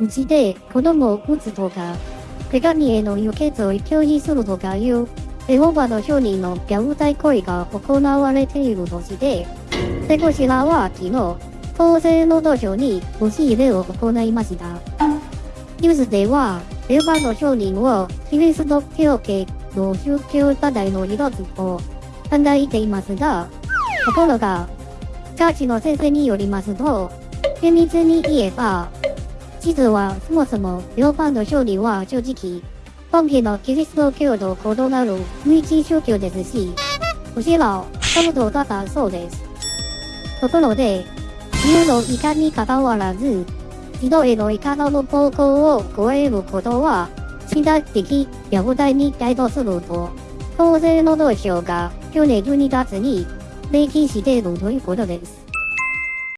うちで子供を撃つとか、手紙への輸血を拒否するとかいう、エホバの証人の虐待行為が行われているとして、セコシラは昨日、厚生労働省に押し入れを行いました。ニュースでは、エホバの証人をキリスト教系の宗教課題の一つと考えていますが、ところが、チャーチの先生によりますと、厳密に言えば、実はそもそも両方の勝利は正直、本家のキリスト教と異なる無一宗教ですし、むしろ、そのだったそうです。ところで、自由のいかに関わらず、人へのいかなる暴行を超えることは、身体的虐待に該当すると、厚生労働省が去年12月に明記しているということです。